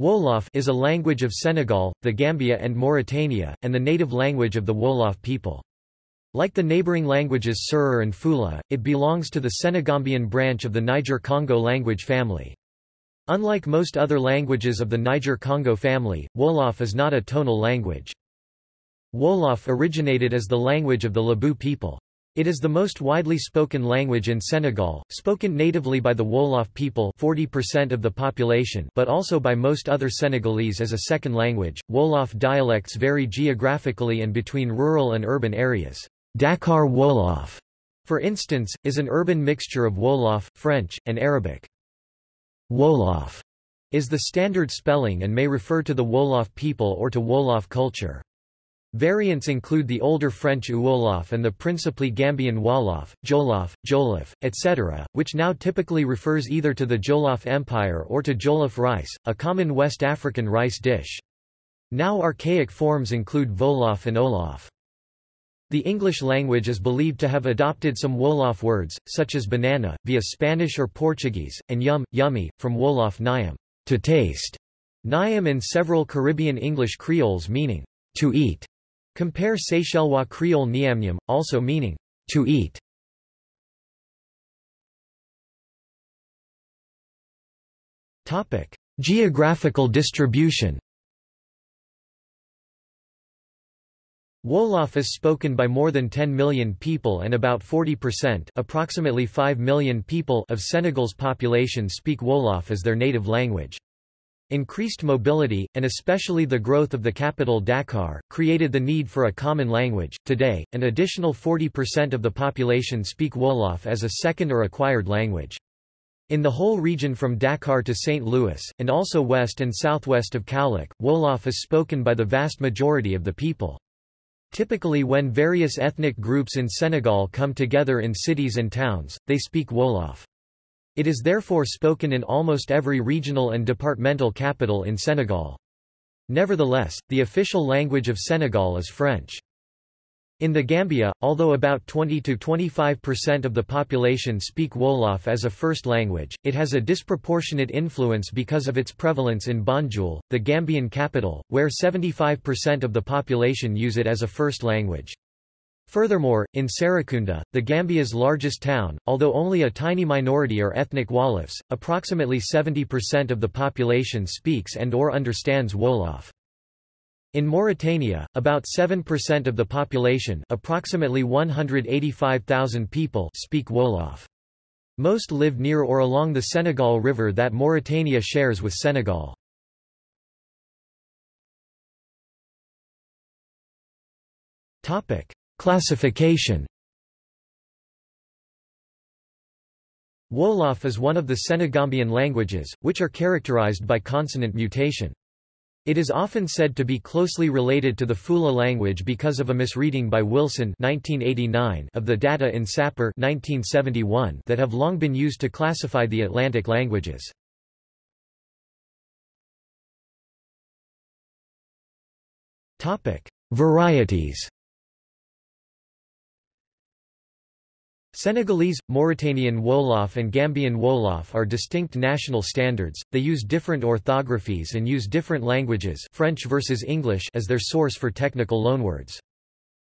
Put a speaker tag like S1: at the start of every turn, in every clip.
S1: Wolof is a language of Senegal, the Gambia and Mauritania, and the native language of the Wolof people. Like the neighboring languages Serer and Fula, it belongs to the Senegambian branch of the Niger-Congo language family. Unlike most other languages of the Niger-Congo family, Wolof is not a tonal language. Wolof originated as the language of the Lebu people. It is the most widely spoken language in Senegal, spoken natively by the Wolof people 40% of the population but also by most other Senegalese as a second language. Wolof dialects vary geographically and between rural and urban areas. Dakar Wolof, for instance, is an urban mixture of Wolof, French, and Arabic. Wolof is the standard spelling and may refer to the Wolof people or to Wolof culture. Variants include the older French Uolof and the principally Gambian Wolof, Jolof, Jolif, etc., which now typically refers either to the Jolof Empire or to Jollof rice, a common West African rice dish. Now archaic forms include Wolof and Olof. The English language is believed to have adopted some Wolof words, such as banana, via Spanish or Portuguese, and yum, yummy, from Wolof nyam, to taste, nyam in several Caribbean English creoles meaning, to eat. Compare Seychellois Creole niamniam, also meaning, to eat. Topic: Geographical distribution Wolof is spoken by more than 10 million people and about 40% approximately 5 million people of Senegal's population speak Wolof as their native language. Increased mobility, and especially the growth of the capital Dakar, created the need for a common language. Today, an additional 40% of the population speak Wolof as a second or acquired language. In the whole region from Dakar to St. Louis, and also west and southwest of Kaolack, Wolof is spoken by the vast majority of the people. Typically when various ethnic groups in Senegal come together in cities and towns, they speak Wolof. It is therefore spoken in almost every regional and departmental capital in Senegal. Nevertheless, the official language of Senegal is French. In the Gambia, although about 20–25% of the population speak Wolof as a first language, it has a disproportionate influence because of its prevalence in Banjul, the Gambian capital, where 75% of the population use it as a first language. Furthermore, in Serekunda, the Gambia's largest town, although only a tiny minority are ethnic Wolofs, approximately 70% of the population speaks and or understands Wolof. In Mauritania, about 7% of the population approximately 185,000 people speak Wolof. Most live near or along the Senegal River that Mauritania shares with Senegal. Topic. Classification Wolof is one of the Senegambian languages, which are characterized by consonant mutation. It is often said to be closely related to the Fula language because of a misreading by Wilson 1989 of the data in Sapir 1971 that have long been used to classify the Atlantic languages. Varieties Senegalese, Mauritanian Wolof and Gambian Wolof are distinct national standards, they use different orthographies and use different languages French versus English as their source for technical loanwords.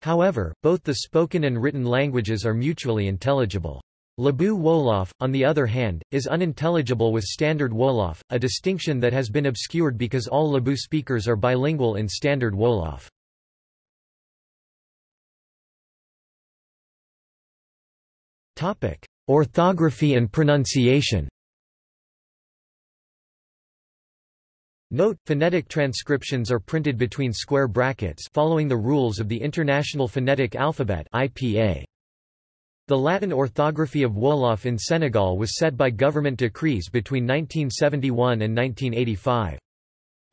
S1: However, both the spoken and written languages are mutually intelligible. Lebu Wolof, on the other hand, is unintelligible with Standard Wolof, a distinction that has been obscured because all Lebu speakers are bilingual in Standard Wolof. Topic: Orthography and pronunciation. Note: Phonetic transcriptions are printed between square brackets following the rules of the International Phonetic Alphabet (IPA). The Latin orthography of Wolof in Senegal was set by government decrees between 1971 and 1985.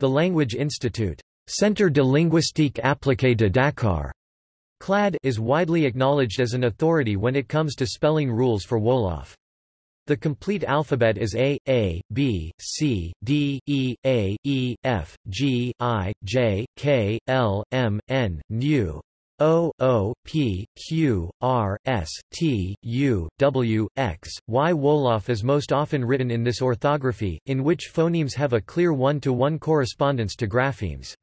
S1: The Language Institute, Centre de linguistique appliquée de Dakar, CLAD is widely acknowledged as an authority when it comes to spelling rules for Wolof. The complete alphabet is A, A, B, C, D, E, A, E, F, G, I, J, K, L, M, N, NU, O, O, P, Q, R, S, T, U, W, X, Y. Wolof is most often written in this orthography, in which phonemes have a clear one-to-one -one correspondence to graphemes.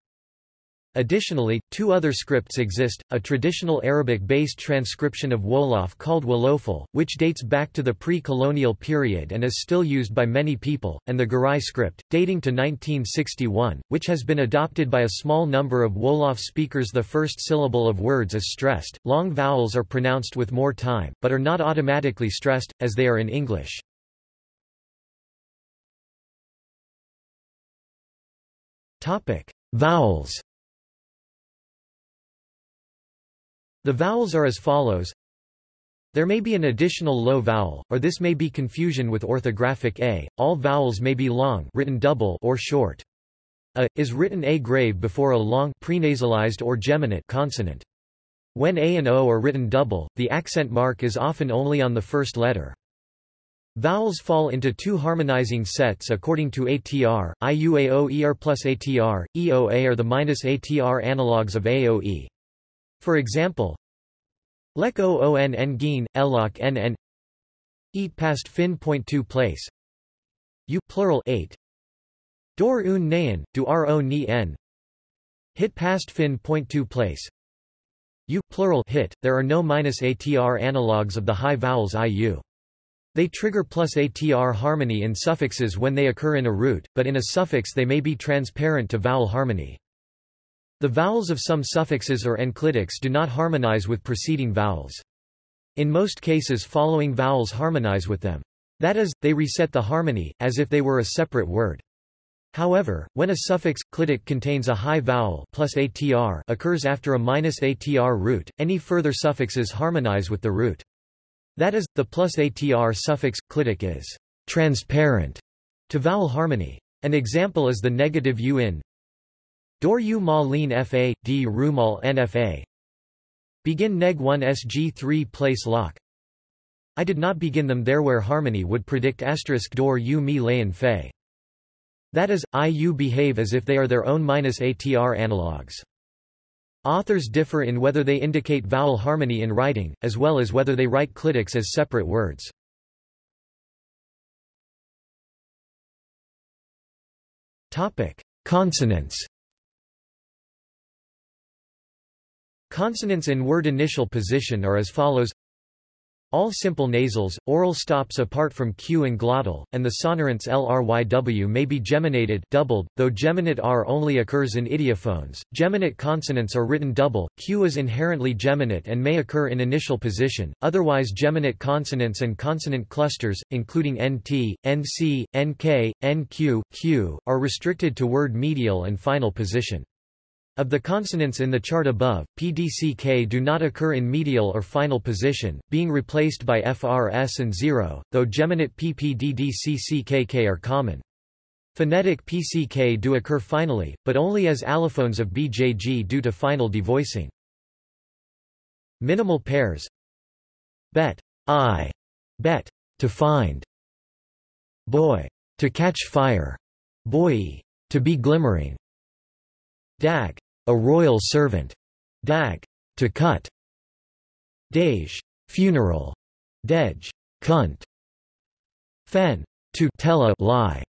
S1: Additionally, two other scripts exist, a traditional Arabic-based transcription of Wolof called Wolofal, which dates back to the pre-colonial period and is still used by many people, and the Garay script, dating to 1961, which has been adopted by a small number of Wolof speakers the first syllable of words is stressed, long vowels are pronounced with more time, but are not automatically stressed, as they are in English. Vowels The vowels are as follows. There may be an additional low vowel, or this may be confusion with orthographic a. All vowels may be long written double or short. A is written a grave before a long prenasalized or geminate consonant. When a and o are written double, the accent mark is often only on the first letter. Vowels fall into two harmonizing sets according to ATR, IUAO ER plus ATR, EOA are the minus ATR analogues of AOE. For example, Lek o on ngeen, elok nn Eat past fin point two place U plural 8 Dor un nayan, du ro ni n Hit past fin point two place U plural hit, there are no minus ATR analogues of the high vowels IU. They trigger plus ATR harmony in suffixes when they occur in a root, but in a suffix they may be transparent to vowel harmony. The vowels of some suffixes or enclitics do not harmonize with preceding vowels. In most cases following vowels harmonize with them. That is, they reset the harmony, as if they were a separate word. However, when a suffix, clitic contains a high vowel plus ATR occurs after a minus ATR root, any further suffixes harmonize with the root. That is, the plus ATR suffix, clitic is transparent to vowel harmony. An example is the negative u in Dor u ma lin fa, d rumal nfa. Begin neg 1 sg 3 place lock. I did not begin them there where harmony would predict asterisk dor u mi layan fe. That is, IU behave as if they are their own minus ATR analogues. Authors differ in whether they indicate vowel harmony in writing, as well as whether they write clitics as separate words. Consonants Consonants in word initial position are as follows all simple nasals, oral stops apart from q and glottal, and the sonorants lryw may be geminated doubled, though geminate r only occurs in idiophones. Geminate consonants are written double, q is inherently geminate and may occur in initial position, otherwise geminate consonants and consonant clusters, including nt, nc, nk, nq, q, are restricted to word medial and final position. Of the consonants in the chart above, PDCK do not occur in medial or final position, being replaced by FRS and 0, though geminate PPDDCCKK are common. Phonetic PCK do occur finally, but only as allophones of BJG due to final devoicing. Minimal pairs. Bet. I, bet, to find. Boy, to catch fire. Boy, to be glimmering Dag, a royal servant. Dag, to cut. Dej, funeral. Dej, cunt. Fen, to tell a lie.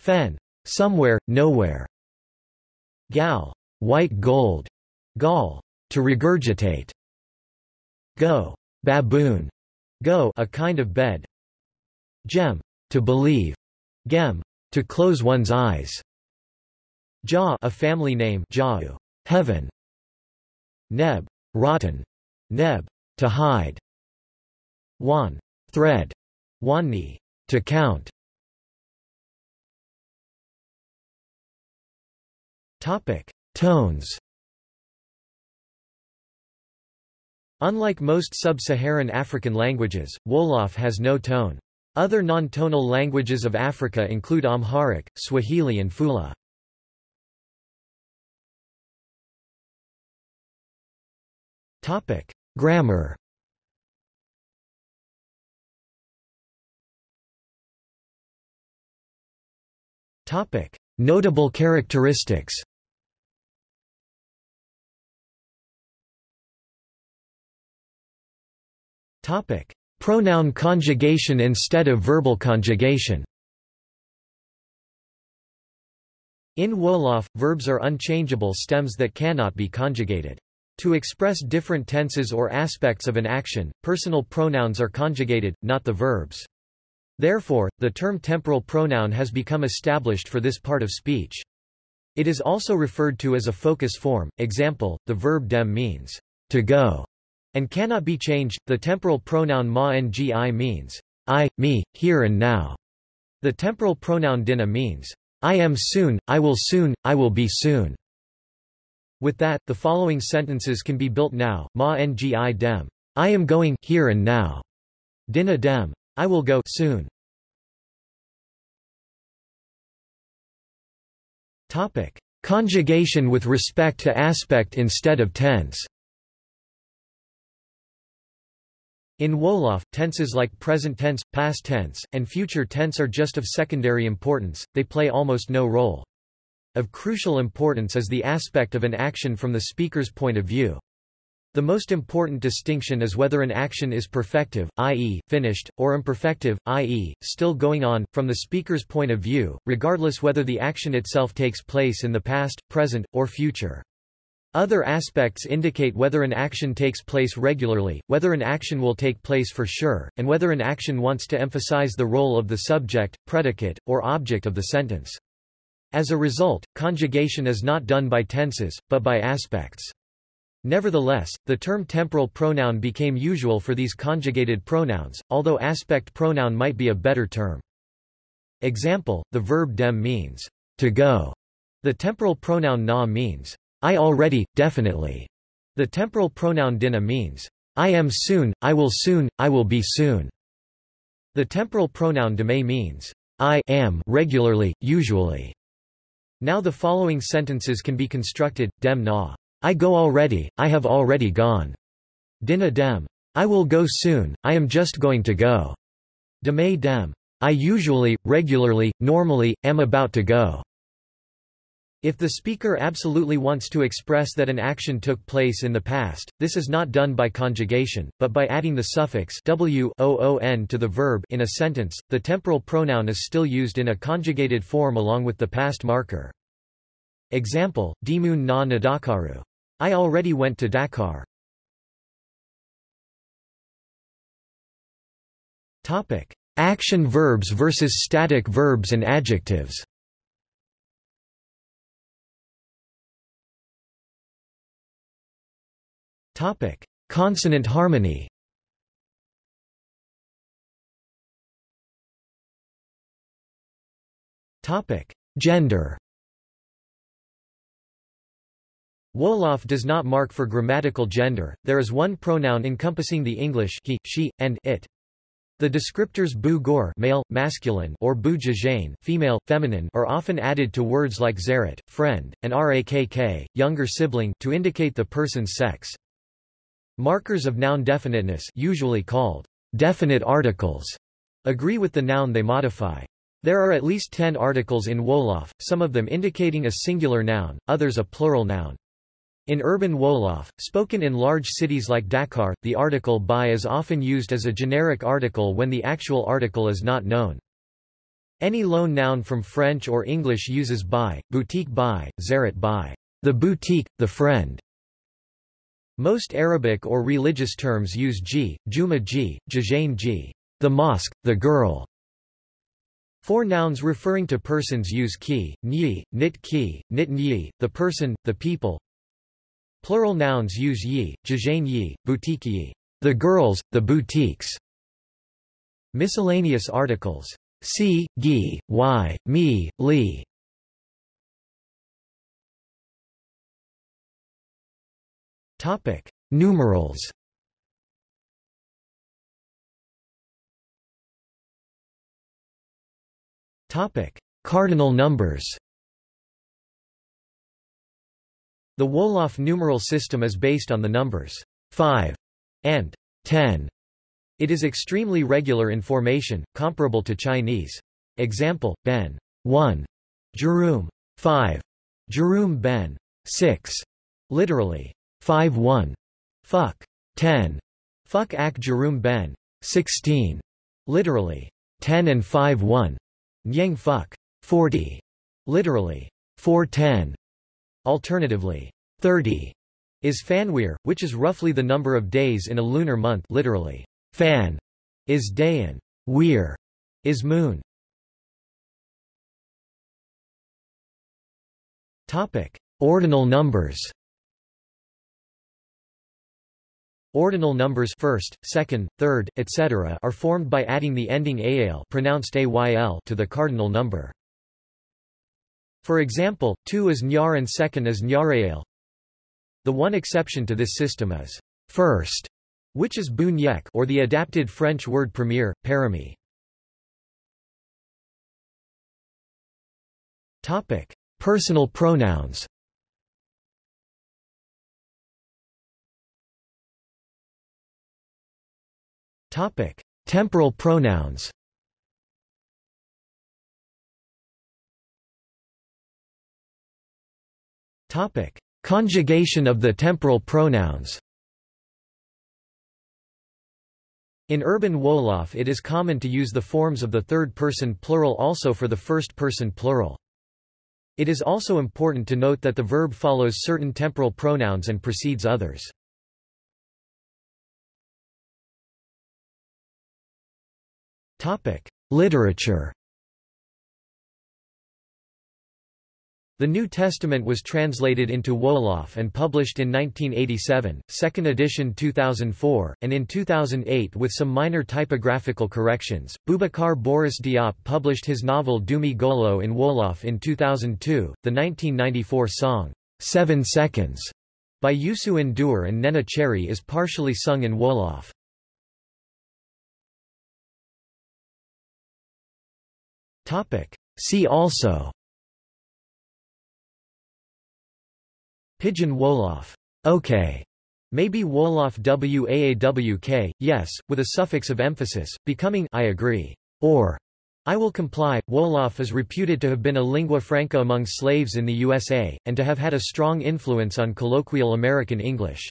S1: Fen, somewhere, nowhere. Gal, white gold. Gal, to regurgitate. Go, baboon. Go, a kind of bed. Gem, to believe. Gem, to close one's eyes. Ja a family name Jau, heaven. Neb, rotten. Neb, to hide. Wan, thread. Wanni, to count. Topic: Tones. Unlike most sub-Saharan African languages, Wolof has no tone. Other non-tonal languages of Africa include Amharic, Swahili and Fula. Topic: Grammar. Topic: Notable characteristics. Topic: Pronoun conjugation instead of verbal conjugation. In Wolof, verbs are unchangeable stems that cannot be conjugated. To express different tenses or aspects of an action, personal pronouns are conjugated, not the verbs. Therefore, the term temporal pronoun has become established for this part of speech. It is also referred to as a focus form. Example, the verb dem means to go and cannot be changed. The temporal pronoun ma ngi means I, me, here and now. The temporal pronoun dina means I am soon, I will soon, I will be soon. With that, the following sentences can be built now. Ma ngi dem. I am going here and now. Dina dem. I will go soon. Topic: Conjugation with respect to aspect instead of tense. In Wolof, tenses like present tense, past tense, and future tense are just of secondary importance, they play almost no role. Of crucial importance is the aspect of an action from the speaker's point of view. The most important distinction is whether an action is perfective, i.e., finished, or imperfective, i.e., still going on, from the speaker's point of view, regardless whether the action itself takes place in the past, present, or future. Other aspects indicate whether an action takes place regularly, whether an action will take place for sure, and whether an action wants to emphasize the role of the subject, predicate, or object of the sentence. As a result, conjugation is not done by tenses, but by aspects. Nevertheless, the term temporal pronoun became usual for these conjugated pronouns, although aspect pronoun might be a better term. Example, the verb dem means to go. The temporal pronoun na means I already, definitely. The temporal pronoun dina means I am soon, I will soon, I will be soon. The temporal pronoun deme means I am regularly, usually. Now the following sentences can be constructed, dem na I go already, I have already gone. Dina dem. I will go soon, I am just going to go. Deme dem. I usually, regularly, normally, am about to go. If the speaker absolutely wants to express that an action took place in the past, this is not done by conjugation, but by adding the suffix w -oon to the verb in a sentence. The temporal pronoun is still used in a conjugated form along with the past marker. Example, Dimun na nadakaru. I already went to Dakar. Topic: Action verbs versus static verbs and adjectives. Topic: Consonant harmony. Topic: Gender. Wolof does not mark for grammatical gender, there is one pronoun encompassing the English he, she, and it. The descriptors bu gor male, masculine or bu female, feminine are often added to words like zaret, friend, and rakk, younger sibling to indicate the person's sex. Markers of noun definiteness usually called definite articles agree with the noun they modify. There are at least ten articles in Wolof, some of them indicating a singular noun, others a plural noun. In urban Wolof, spoken in large cities like Dakar, the article by is often used as a generic article when the actual article is not known. Any loan noun from French or English uses by, boutique by, zaret by, the boutique, the friend. Most Arabic or religious terms use ji, juma ji, jajain ji, the mosque, the girl. Four nouns referring to persons use ki, nyi, nit ki, nit nyi, the person, the people, Plural nouns use yi, jajain yi, boutique yi, the girls, the boutiques. Miscellaneous articles. Si, gi, y, mi, li. Topic: Numerals. Topic: Cardinal numbers. The Wolof numeral system is based on the numbers 5 and 10. It is extremely regular in formation, comparable to Chinese. Example, ben 1, Jerum 5, Jerum ben 6, literally 5 1, fuck 10, Fuck ak Jerum ben. 16. Literally, 10 and 5 1. Nyang fuck. 40. Literally, 410. Alternatively, 30 is Fanweer, which is roughly the number of days in a lunar month literally. Fan is day and Weer is moon. Topic: Ordinal numbers. Ordinal numbers first, second, third, etc. are formed by adding the ending ayl pronounced ayl to the cardinal number. For example, 2 is nyar and second is nyarayal. The one exception to this system is first, which is bunyek or the adapted French word premier, parami. Topic: Personal pronouns. Topic: Temporal pronouns. Topic: Conjugation of the temporal pronouns. In urban Wolof it is common to use the forms of the third-person plural also for the first-person plural. It is also important to note that the verb follows certain temporal pronouns and precedes others. Literature The New Testament was translated into Wolof and published in 1987, second edition 2004, and in 2008 with some minor typographical corrections. Boubacar Boris Diop published his novel Doomi Golo in Wolof in 2002. The 1994 song, Seven Seconds, by Youssou N'Dour and Neneh Cherry is partially sung in Wolof. See also Pidgin Wolof. Okay. Maybe Wolof Waawk, yes, with a suffix of emphasis, becoming I agree, or I will comply. Wolof is reputed to have been a lingua franca among slaves in the USA, and to have had a strong influence on colloquial American English.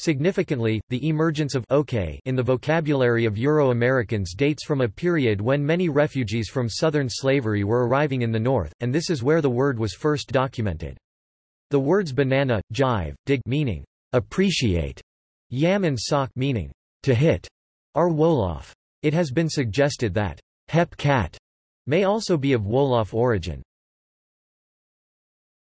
S1: Significantly, the emergence of okay in the vocabulary of Euro-Americans dates from a period when many refugees from southern slavery were arriving in the North, and this is where the word was first documented. The words banana, jive, dig meaning appreciate, yam and sock meaning to hit, are Wolof. It has been suggested that hep cat may also be of Wolof origin.